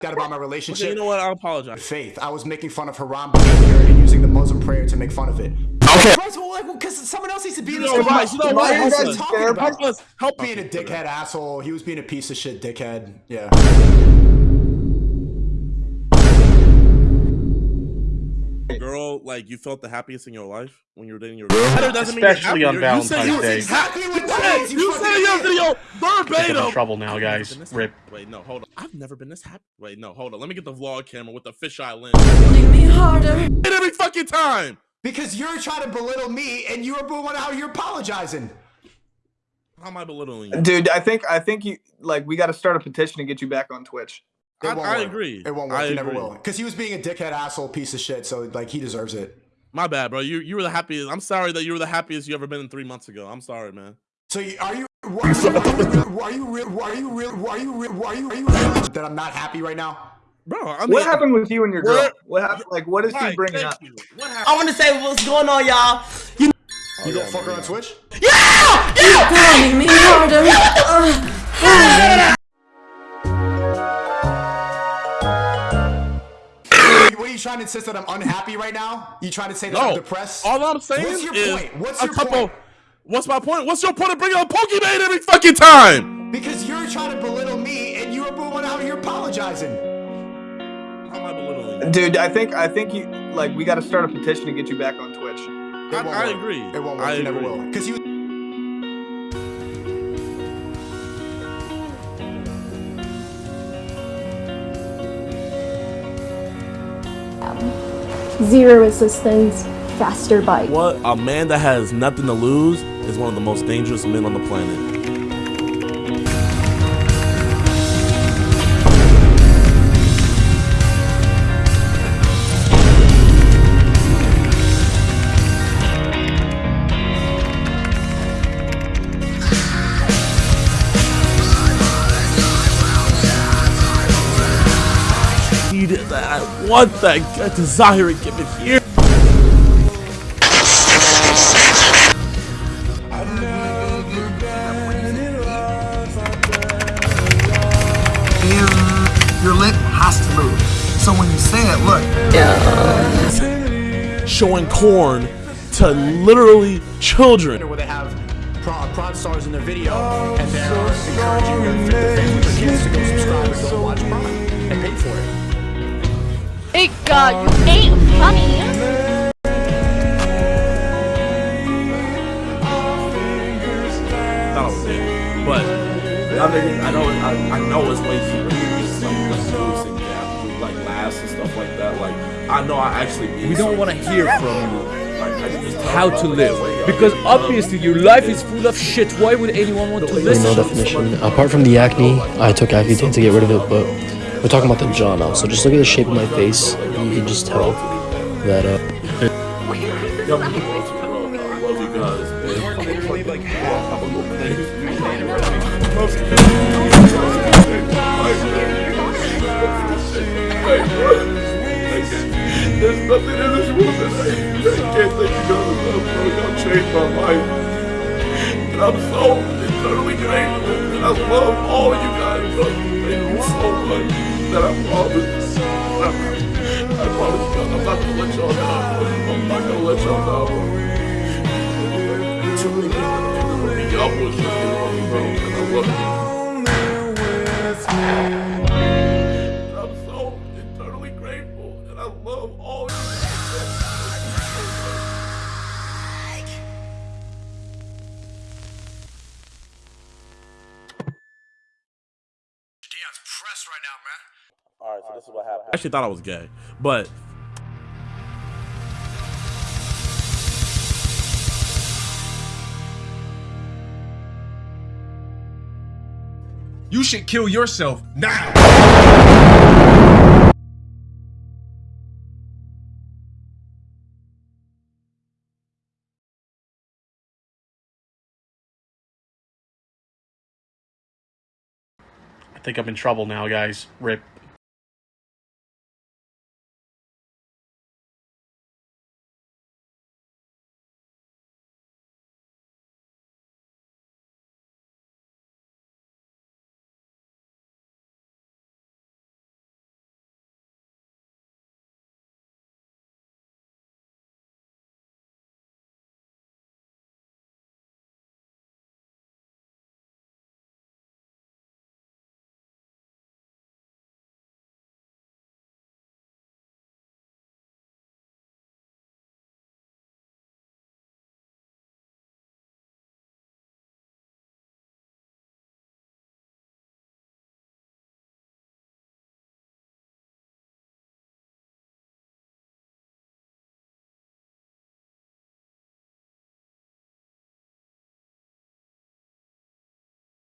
that about my relationship. Okay, you know what? I apologize. Faith. I was making fun of Haram and using the Muslim prayer to make fun of it. Okay. Right, well, like, because someone else needs to be in You this know what? conversation. You know What what? are you Help guys talking about? us. Help Being a dickhead asshole. He was being a piece of shit dickhead. Yeah. Girl, like you felt the happiest in your life when you were dating your girl. That doesn't mean you're Especially on happier. You said Valentine's Day. Exactly what You said, is, you you said fucking in your idiot. video I think I'm verbatim. in trouble now, guys. Rip. Wait, no, hold on. I've never been this happy. Wait, no, hold on. Let me get the vlog camera with the fisheye lens. Pulling me harder. Hit every fucking time. Because you're trying to belittle me and you're booing out you're apologizing. How am I belittling you? Dude, I think I think you like we got to start a petition to get you back on Twitch. It I- won't I agree. It won't work. I you never agree. will. Because he was being a dickhead asshole piece of shit. So like he deserves it. My bad, bro. You you were the happiest. I'm sorry that you were the happiest you ever been in three months ago. I'm sorry, man. So you, are you? Why are you? Why are you? real- Why are you? real- Why are you? real- Why are you? Are you? That I'm not happy right now. Bro, I mean, What happened with you and your girl? What- What happened? Like, what is he bringing up? you. What happened? I want to say what's going on, y'all. You oh, go fuck her on Twitch? Pulling me harder. Trying to insist that I'm unhappy right now? You trying to say that No, I'm depressed? all I'm saying What's your is point? What's a your couple. point? What's my point? What's your point of bringing up Pokemon every fucking time? Because you're trying to belittle me and you're booing out here apologizing. How am I belittling you? Dude, I think I think you like we got to start a petition to get you back on Twitch. I- I agree. It won't work. I you never will. Because you. Um, zero assistance, faster bike. What a man that has nothing to lose is one of the most dangerous men on the planet. Want that. I desire it. Give it here. Your lip has to move. So when you say it, look, Yeah. showing corn to literally children. where they have prawn, prawn stars in their video and they're encouraging their, their fans with their kids to go subscribe and go watch prawn and pay for it. Hey God, you ain't funny. Oh, Thought I was dead. But y'all I know, I, I know it's way cheaper than just like like producing gap, like laughs and stuff like that. Like I know I actually. We don't want to hear from you Like, I can just tell how to live because obviously your life is full of shit. Why would anyone want to listen No listen? definition. Apart from the acne, oh I took Accutane to get rid of it, but we're talking about the jaw now. So just look at the shape of my face. You can just tell that uh, There's nothing in this world that I, I can't thank you guys enough. Y'all changed my life. And I'm so eternally grateful. I love all you guys. Thank you so much. That I promise. I promise you, I'm not gonna let y'all down. I'm not gonna let y'all down, bro. Y'all push me, bro. I love you. I'm so eternally grateful, and I love all you. Dion's pressed right now, man. All right, so this is what happened. I actually thought I was gay, but You should kill yourself now. I think I'm in trouble now, guys. Rip.